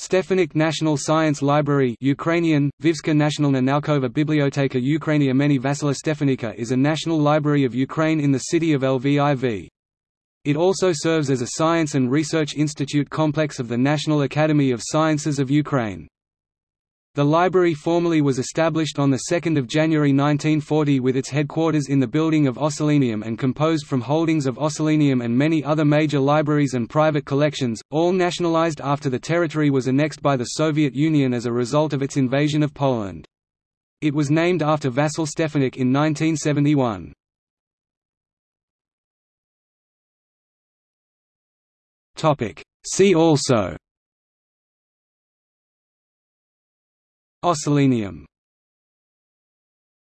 Stefanik National Science Library Ukrainian, Vivska Nationalna Naukova Biblioteka Ukrainia Meni Vasila Stefanika is a national library of Ukraine in the city of Lviv. It also serves as a science and research institute complex of the National Academy of Sciences of Ukraine. The library formally was established on 2 January 1940 with its headquarters in the building of Ossolineum and composed from holdings of Ossolineum and many other major libraries and private collections, all nationalized after the territory was annexed by the Soviet Union as a result of its invasion of Poland. It was named after Vasil Stefanik in 1971. See also Ossolineum